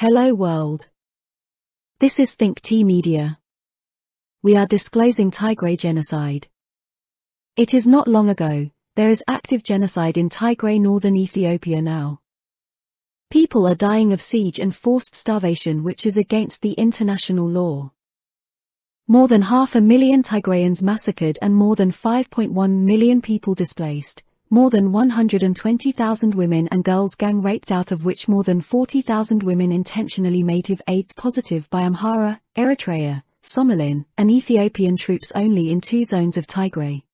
Hello world. This is Think T Media. We are disclosing Tigray genocide. It is not long ago, there is active genocide in Tigray northern Ethiopia now. People are dying of siege and forced starvation which is against the international law. More than half a million Tigrayans massacred and more than 5.1 million people displaced, more than 120,000 women and girls gang raped out of which more than 40,000 women intentionally made HIV AIDS positive by Amhara, Eritrea, Somaliland, and Ethiopian troops only in two zones of Tigray.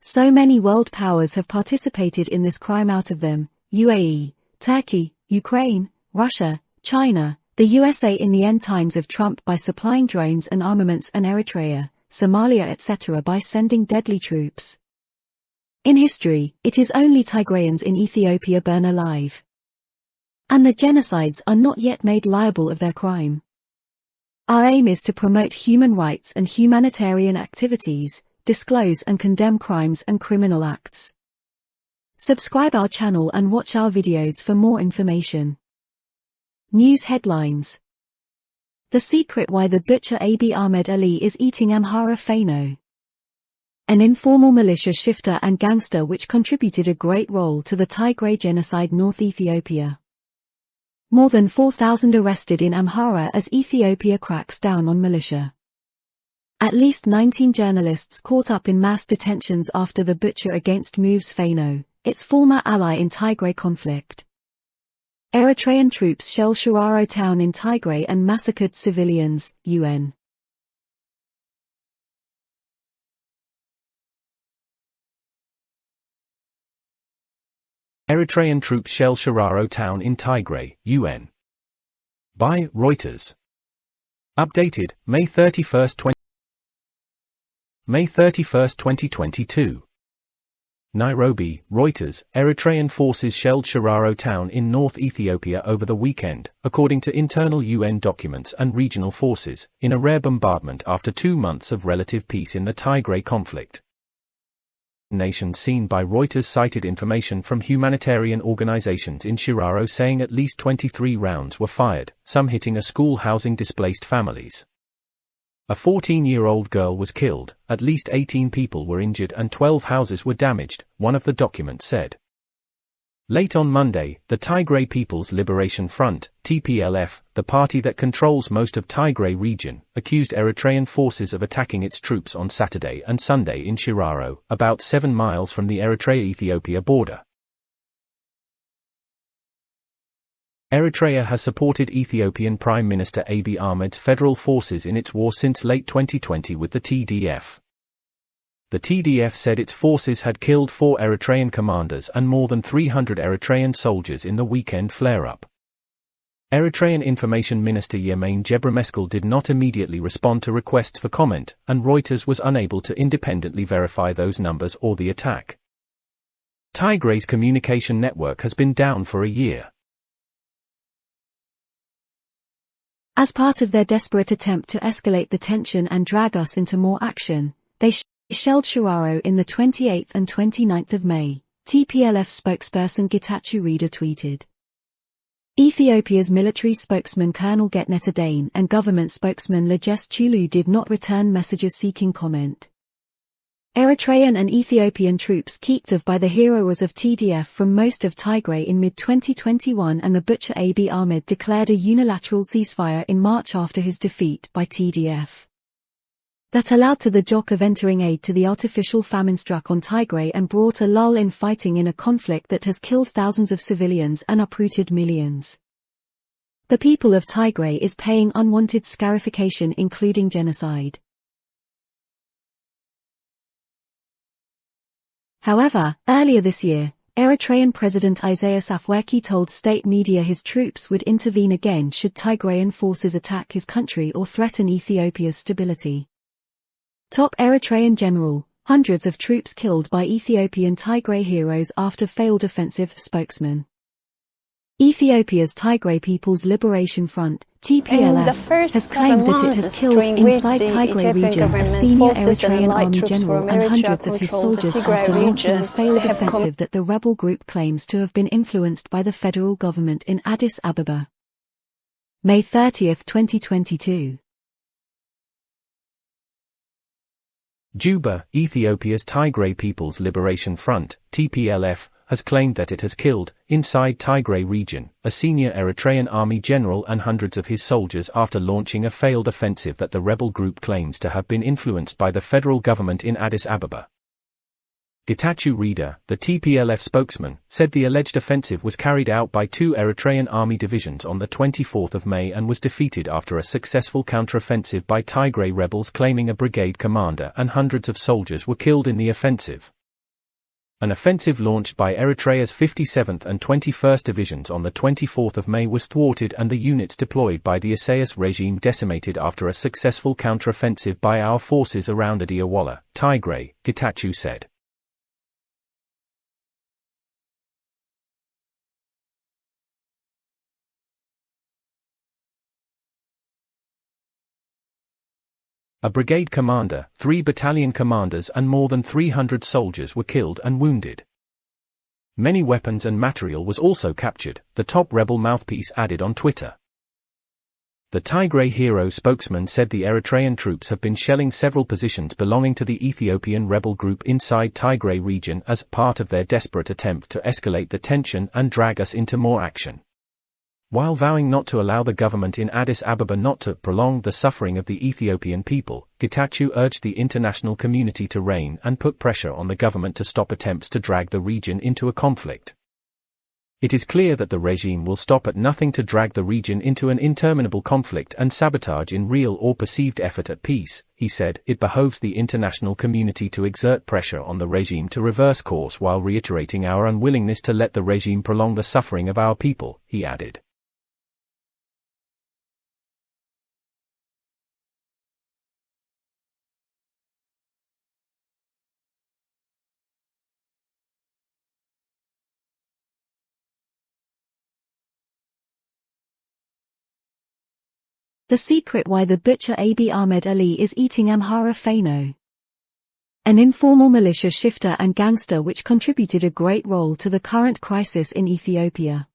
So many world powers have participated in this crime out of them, UAE, Turkey, Ukraine, Russia, China, the USA in the end times of Trump by supplying drones and armaments and Eritrea, Somalia etc. by sending deadly troops. In history, it is only Tigrayans in Ethiopia burn alive. And the genocides are not yet made liable of their crime. Our aim is to promote human rights and humanitarian activities, disclose and condemn crimes and criminal acts. Subscribe our channel and watch our videos for more information. News headlines The secret why the butcher Abiy Ahmed Ali is eating Amhara Fano an informal militia shifter and gangster which contributed a great role to the Tigray genocide North Ethiopia. More than 4,000 arrested in Amhara as Ethiopia cracks down on militia. At least 19 journalists caught up in mass detentions after the butcher against moves Fano, its former ally in Tigray conflict. Eritrean troops shell Shiraro town in Tigray and massacred civilians, UN. Eritrean troops shell Shiraro town in Tigray, UN. By Reuters. Updated, May 31, 20 May 31, 2022. Nairobi, Reuters, Eritrean forces shelled Shiraro town in North Ethiopia over the weekend, according to internal UN documents and regional forces, in a rare bombardment after two months of relative peace in the Tigray conflict. Nation seen by Reuters cited information from humanitarian organizations in Shiraro saying at least 23 rounds were fired, some hitting a school housing displaced families. A 14-year-old girl was killed, at least 18 people were injured and 12 houses were damaged, one of the documents said. Late on Monday, the Tigray People's Liberation Front, TPLF, the party that controls most of Tigray region, accused Eritrean forces of attacking its troops on Saturday and Sunday in Shiraro, about 7 miles from the Eritrea-Ethiopia border. Eritrea has supported Ethiopian Prime Minister Abiy Ahmed's federal forces in its war since late 2020 with the TDF. The TDF said its forces had killed four Eritrean commanders and more than 300 Eritrean soldiers in the weekend flare-up. Eritrean Information Minister Yemane Gebremeskel did not immediately respond to requests for comment, and Reuters was unable to independently verify those numbers or the attack. Tigray's communication network has been down for a year. As part of their desperate attempt to escalate the tension and drag us into more action, Shiraro in the 28th and 29th of May, TPLF spokesperson Getachew Reda tweeted. Ethiopia's military spokesman Colonel Getnet Adane and government spokesman Legesse Tulu did not return messages seeking comment. Eritrean and Ethiopian troops kicked off by the heroes of TDF from most of Tigray in mid-2021 and the butcher Abiy Ahmed declared a unilateral ceasefire in March after his defeat by TDF that allowed to the Jock of entering aid to the artificial famine struck on Tigray and brought a lull in fighting in a conflict that has killed thousands of civilians and uprooted millions. The people of Tigray is paying unwanted scarification including genocide. However, earlier this year, Eritrean President Isaias Afwerki told state media his troops would intervene again should Tigrayan forces attack his country or threaten Ethiopia's stability. Top Eritrean general, hundreds of troops killed by Ethiopian Tigray heroes after failed offensive spokesman. Ethiopia's Tigray People's Liberation Front, TPLF, has claimed that it has killed inside Tigray region a senior Eritrean army general and hundreds of his soldiers after launching a failed offensive that the rebel group claims to have been influenced by the federal government in Addis Ababa. May 30, 2022. Juba, Ethiopia's Tigray People's Liberation Front, TPLF, has claimed that it has killed, inside Tigray region, a senior Eritrean army general and hundreds of his soldiers after launching a failed offensive that the rebel group claims to have been influenced by the federal government in Addis Ababa. Getachew Reda, the TPLF spokesman, said the alleged offensive was carried out by two Eritrean army divisions on the 24th of May and was defeated after a successful counteroffensive by Tigray rebels claiming a brigade commander and hundreds of soldiers were killed in the offensive. An offensive launched by Eritrea's 57th and 21st Divisions on the 24th of May was thwarted and the units deployed by the Isaias regime decimated after a successful counteroffensive by our forces around Adiyawala, Tigray, Getachew said. A brigade commander, three battalion commanders and more than 300 soldiers were killed and wounded. Many weapons and material was also captured, the top rebel mouthpiece added on Twitter. The Tigray Hero spokesman said the Eritrean troops have been shelling several positions belonging to the Ethiopian rebel group inside Tigray region as part of their desperate attempt to escalate the tension and drag us into more action. While vowing not to allow the government in Addis Ababa not to prolong the suffering of the Ethiopian people, Getachew urged the international community to rein and put pressure on the government to stop attempts to drag the region into a conflict. It is clear that the regime will stop at nothing to drag the region into an interminable conflict and sabotage in real or perceived effort at peace, he said. It behoves the international community to exert pressure on the regime to reverse course while reiterating our unwillingness to let the regime prolong the suffering of our people, he added. The secret why the butcher Abiy Ahmed Ali is eating Amhara Fano. An informal militia shifter and gangster which contributed a great role to the current crisis in Ethiopia.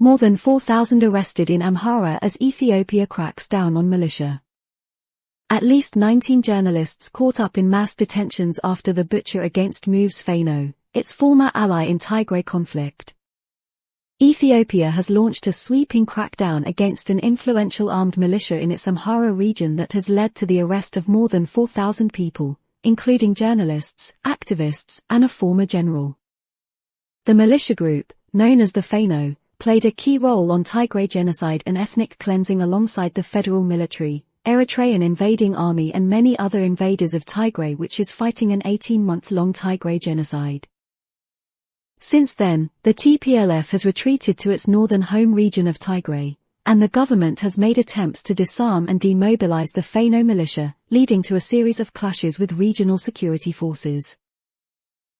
More than 4,000 arrested in Amhara as Ethiopia cracks down on militia. At least 19 journalists caught up in mass detentions after the butcher against moves Fano, its former ally in Tigray conflict. Ethiopia has launched a sweeping crackdown against an influential armed militia in its Amhara region that has led to the arrest of more than 4,000 people, including journalists, activists, and a former general. The militia group, known as the Fano, played a key role on Tigray genocide and ethnic cleansing alongside the federal military, Eritrean invading army and many other invaders of Tigray which is fighting an 18-month-long Tigray genocide. Since then, the TPLF has retreated to its northern home region of Tigray, and the government has made attempts to disarm and demobilize the Fano militia, leading to a series of clashes with regional security forces.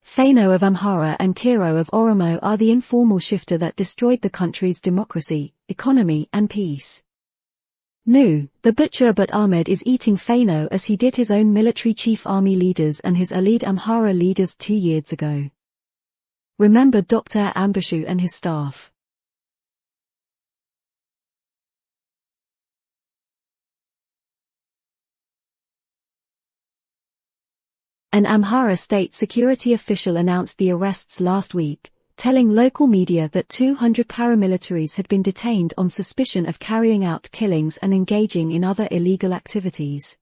Fano of Amhara and Kiro of Oromo are the informal shifter that destroyed the country's democracy, economy and peace. Nu, the butcher but Ahmed is eating Fano as he did his own military chief army leaders and his allied Amhara leaders two years ago. Remember Dr. Ambachew and his staff. An Amhara state security official announced the arrests last week, telling local media that 200 paramilitaries had been detained on suspicion of carrying out killings and engaging in other illegal activities.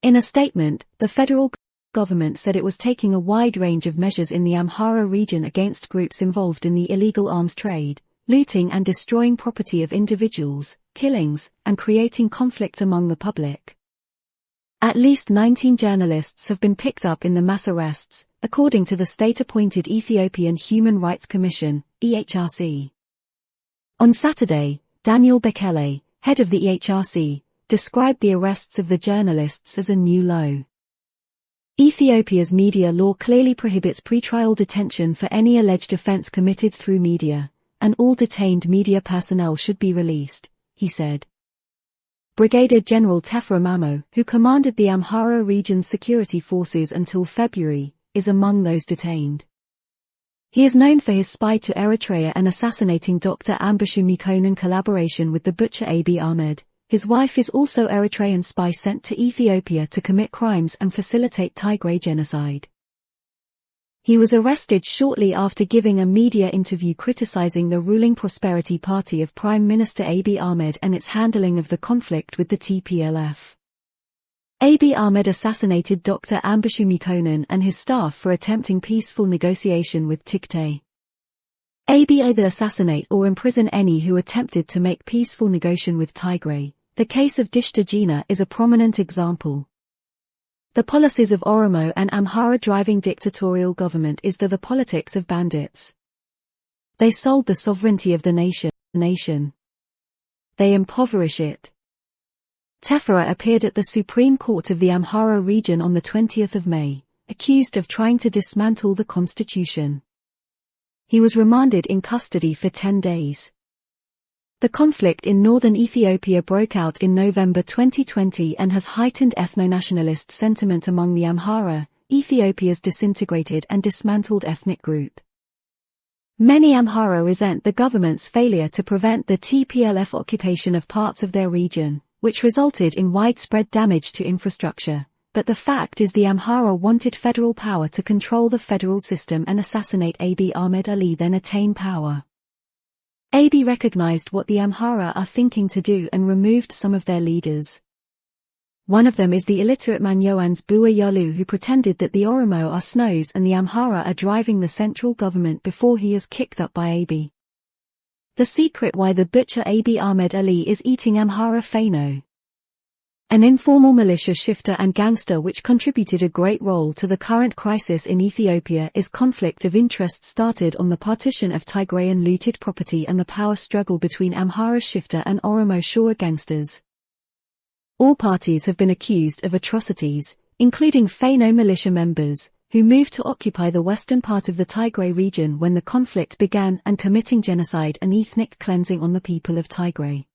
In a statement, the federal government said it was taking a wide range of measures in the Amhara region against groups involved in the illegal arms trade, looting and destroying property of individuals, killings, and creating conflict among the public. At least 19 journalists have been picked up in the mass arrests, according to the state-appointed Ethiopian Human Rights Commission, EHRC. On Saturday, Daniel Bekele, head of the EHRC, described the arrests of the journalists as a new low. Ethiopia's media law clearly prohibits pretrial detention for any alleged offense committed through media, and all detained media personnel should be released, he said. Brigadier General Tefera Mamo, who commanded the Amhara region's security forces until February, is among those detained. He is known for his spy to Eritrea and assassinating Dr. Ambachew Mekonnen collaboration with the butcher Abiy Ahmed. His wife is also Eritrean spy sent to Ethiopia to commit crimes and facilitate Tigray genocide. He was arrested shortly after giving a media interview criticizing the ruling Prosperity Party of Prime Minister Abiy Ahmed and its handling of the conflict with the TPLF. Abiy Ahmed assassinated Dr. Ambachew Mekonnen and his staff for attempting peaceful negotiation with Tigray. Abiy either assassinate or imprison any who attempted to make peaceful negotiation with Tigray. The case of Dishta Jina is a prominent example. The policies of Oromo and Amhara driving dictatorial government is the, the politics of bandits. They sold the sovereignty of the nation. nation. They impoverish it. Tefera appeared at the Supreme Court of the Amhara region on the 20th of May, accused of trying to dismantle the constitution. He was remanded in custody for 10 days. The conflict in northern Ethiopia broke out in November 2020 and has heightened ethno-nationalist sentiment among the Amhara, Ethiopia's disintegrated and dismantled ethnic group. Many Amhara resent the government's failure to prevent the TPLF occupation of parts of their region which resulted in widespread damage to infrastructure. But the fact is the Amhara wanted federal power to control the federal system and assassinate Abiy Ahmed Ali then attain power. Abiy recognized what the Amhara are thinking to do and removed some of their leaders. One of them is the illiterate man Bua Yalu who pretended that the Oromo are snows and the Amhara are driving the central government before he is kicked up by Abiy. The secret why the butcher Abiy Ahmed Ali is eating Amhara Fano. An informal militia shifter and gangster which contributed a great role to the current crisis in Ethiopia is conflict of interest started on the partition of Tigrayan looted property and the power struggle between Amhara shifter and Oromo Shura gangsters. All parties have been accused of atrocities, including Fano militia members, who moved to occupy the western part of the Tigray region when the conflict began and committing genocide and ethnic cleansing on the people of Tigray.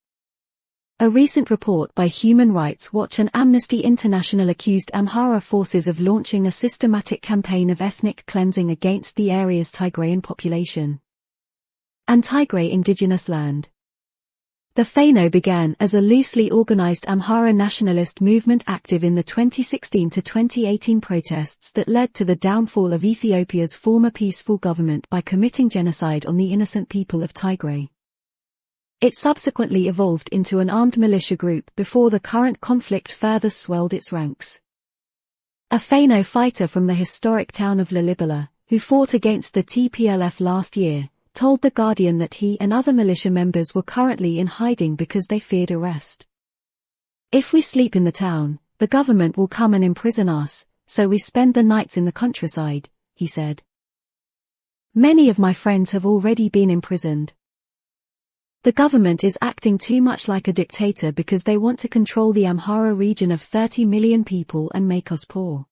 A recent report by Human Rights Watch and Amnesty International accused Amhara forces of launching a systematic campaign of ethnic cleansing against the area's Tigrayan population and Tigray indigenous land. The Fano began as a loosely organized Amhara nationalist movement active in the 2016 to 2018 protests that led to the downfall of Ethiopia's former peaceful government by committing genocide on the innocent people of Tigray. It subsequently evolved into an armed militia group before the current conflict further swelled its ranks. A Fano fighter from the historic town of Lalibela, who fought against the TPLF last year, told The Guardian that he and other militia members were currently in hiding because they feared arrest. If we sleep in the town, the government will come and imprison us, so we spend the nights in the countryside, he said. Many of my friends have already been imprisoned. The government is acting too much like a dictator because they want to control the Amhara region of 30 million people and make us poor.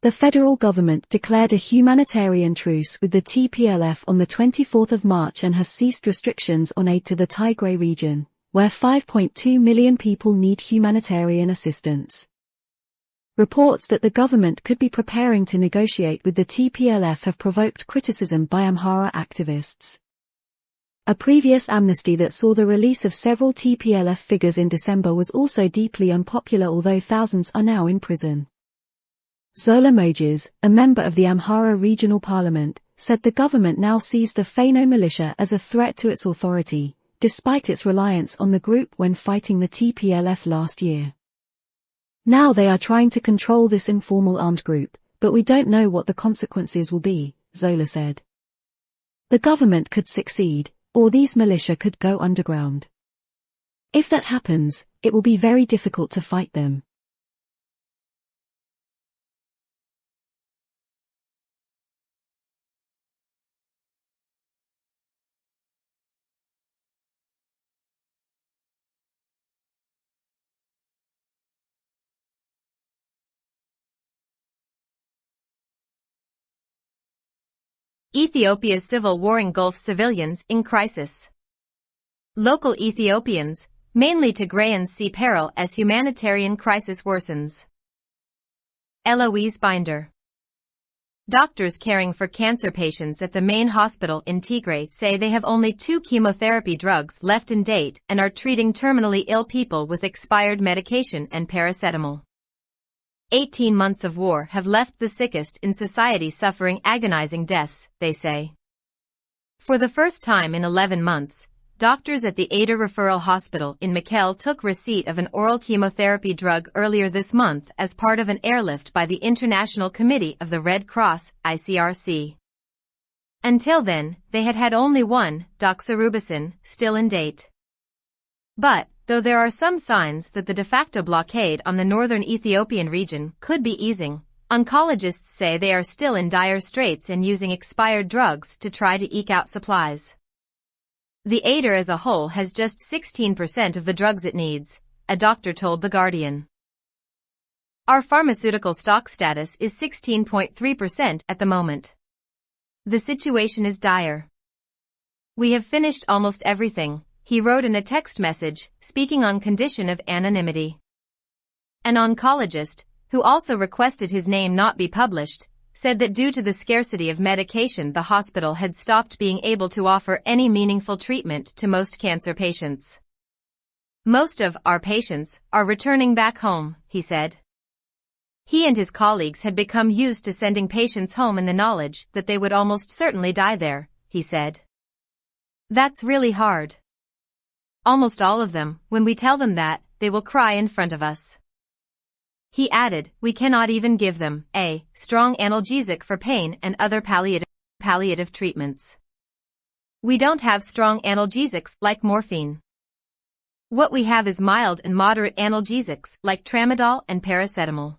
The federal government declared a humanitarian truce with the TPLF on the 24th of March and has ceased restrictions on aid to the Tigray region, where 5.2 million people need humanitarian assistance. Reports that the government could be preparing to negotiate with the TPLF have provoked criticism by Amhara activists. A previous amnesty that saw the release of several TPLF figures in December was also deeply unpopular although thousands are now in prison. Zola Moges, a member of the Amhara Regional Parliament, said the government now sees the Fano militia as a threat to its authority, despite its reliance on the group when fighting the TPLF last year. Now they are trying to control this informal armed group, but we don't know what the consequences will be, Zola said. The government could succeed, or these militia could go underground. If that happens, it will be very difficult to fight them. Ethiopia's civil war engulfs civilians in crisis. Local Ethiopians, mainly Tigrayans see peril as humanitarian crisis worsens. Eloise Binder Doctors caring for cancer patients at the main hospital in Tigray say they have only two chemotherapy drugs left in date and are treating terminally ill people with expired medication and paracetamol. 18 months of war have left the sickest in society suffering agonizing deaths, they say. For the first time in 11 months, doctors at the Ayder Referral Hospital in Mekelle took receipt of an oral chemotherapy drug earlier this month as part of an airlift by the International Committee of the Red Cross, ICRC. Until then, they had had only one, doxorubicin, still in date. But, though there are some signs that the de facto blockade on the northern Ethiopian region could be easing, oncologists say they are still in dire straits and using expired drugs to try to eke out supplies. The Ayder as a whole has just 16% of the drugs it needs, a doctor told The Guardian. Our pharmaceutical stock status is 16.3% at the moment. The situation is dire. We have finished almost everything, he wrote in a text message, speaking on condition of anonymity. An oncologist, who also requested his name not be published, said that due to the scarcity of medication the hospital had stopped being able to offer any meaningful treatment to most cancer patients. Most of our patients are returning back home, he said. He and his colleagues had become used to sending patients home in the knowledge that they would almost certainly die there, he said. That's really hard. Almost all of them, when we tell them that, they will cry in front of us. He added, we cannot even give them a strong analgesic for pain and other palliative, palliative treatments. We don't have strong analgesics like morphine. What we have is mild and moderate analgesics like tramadol and paracetamol.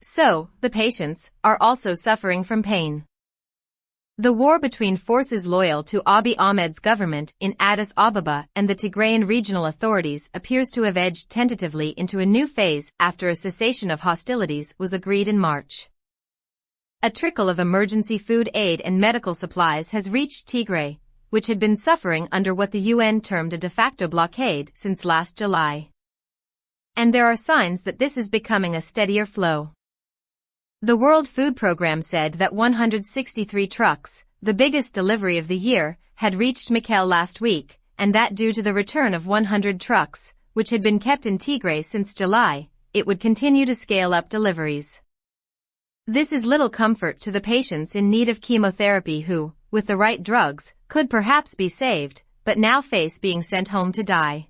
So, the patients are also suffering from pain. The war between forces loyal to Abiy Ahmed's government in Addis Ababa and the Tigrayan regional authorities appears to have edged tentatively into a new phase after a cessation of hostilities was agreed in March. A trickle of emergency food aid and medical supplies has reached Tigray, which had been suffering under what the UN termed a de facto blockade since last July. And there are signs that this is becoming a steadier flow. The World Food Programme said that 163 trucks, the biggest delivery of the year, had reached Mekelle last week, and that due to the return of 100 trucks, which had been kept in Tigray since July, it would continue to scale up deliveries. This is little comfort to the patients in need of chemotherapy who, with the right drugs, could perhaps be saved, but now face being sent home to die.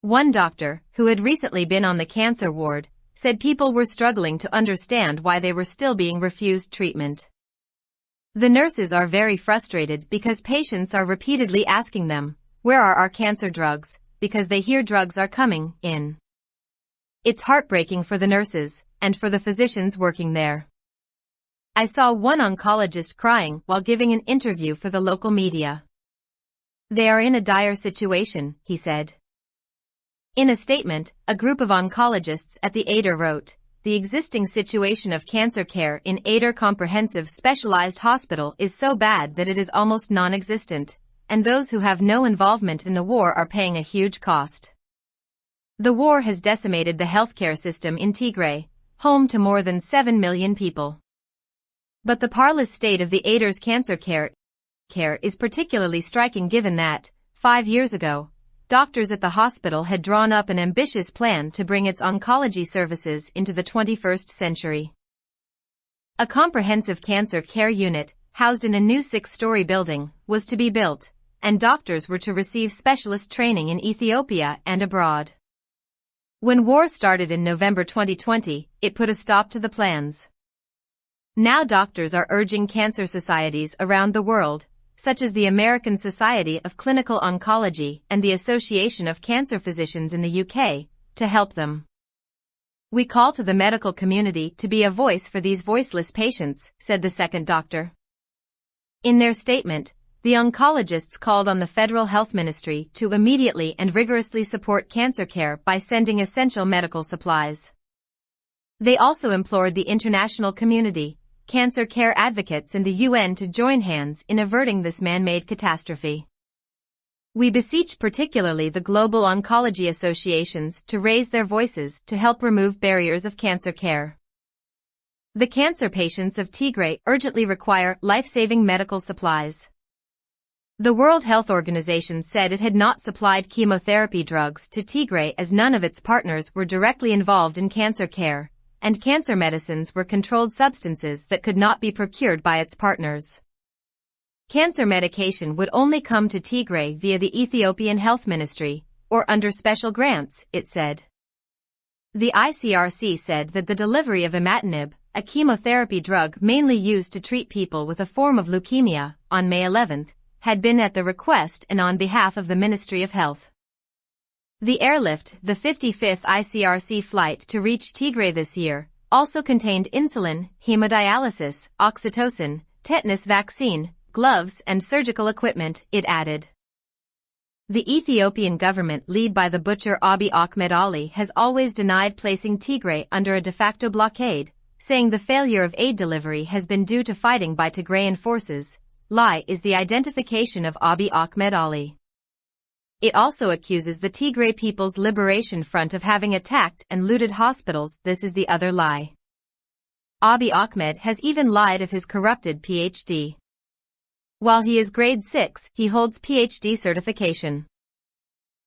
One doctor, who had recently been on the cancer ward, said people were struggling to understand why they were still being refused treatment. The nurses are very frustrated because patients are repeatedly asking them, where are our cancer drugs, because they hear drugs are coming in. It's heartbreaking for the nurses and for the physicians working there. I saw one oncologist crying while giving an interview for the local media. They are in a dire situation, he said. In a statement, a group of oncologists at the Ayder wrote, the existing situation of cancer care in Ayder Comprehensive Specialized Hospital is so bad that it is almost non-existent, and those who have no involvement in the war are paying a huge cost. The war has decimated the healthcare system in Tigray, home to more than 7 million people. But the parlous state of the Ayder's cancer care, care is particularly striking given that, five years ago, doctors at the hospital had drawn up an ambitious plan to bring its oncology services into the 21st century. A comprehensive cancer care unit, housed in a new six-story building, was to be built, and doctors were to receive specialist training in Ethiopia and abroad. When war started in November 2020, it put a stop to the plans. Now doctors are urging cancer societies around the world such as the American Society of Clinical Oncology and the Association of Cancer Physicians in the UK, to help them. We call to the medical community to be a voice for these voiceless patients, said the second doctor. In their statement, the oncologists called on the Federal Health Ministry to immediately and rigorously support cancer care by sending essential medical supplies. They also implored the international community cancer care advocates and the UN to join hands in averting this man-made catastrophe. We beseech particularly the global oncology associations to raise their voices to help remove barriers of cancer care. The cancer patients of Tigray urgently require life-saving medical supplies. The World Health Organization said it had not supplied chemotherapy drugs to Tigray as none of its partners were directly involved in cancer care, and cancer medicines were controlled substances that could not be procured by its partners. Cancer medication would only come to Tigray via the Ethiopian Health Ministry, or under special grants, it said. The ICRC said that the delivery of imatinib, a chemotherapy drug mainly used to treat people with a form of leukemia, on May 11, had been at the request and on behalf of the Ministry of Health. The airlift, the 55th ICRC flight to reach Tigray this year, also contained insulin, hemodialysis, oxytocin, tetanus vaccine, gloves and surgical equipment, it added. The Ethiopian government led by the butcher Abiy Ahmed Ali has always denied placing Tigray under a de facto blockade, saying the failure of aid delivery has been due to fighting by Tigrayan forces, lie is the identification of Abiy Ahmed Ali. It also accuses the Tigray People's Liberation Front of having attacked and looted hospitals, this is the other lie. Abiy Ahmed has even lied of his corrupted PhD. While he is grade 6, he holds PhD certification.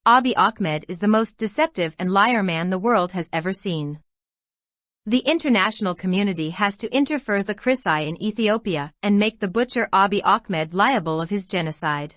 Abiy Ahmed is the most deceptive and liar man the world has ever seen. The international community has to interfere the Chrisai in Ethiopia and make the butcher Abiy Ahmed liable of his genocide.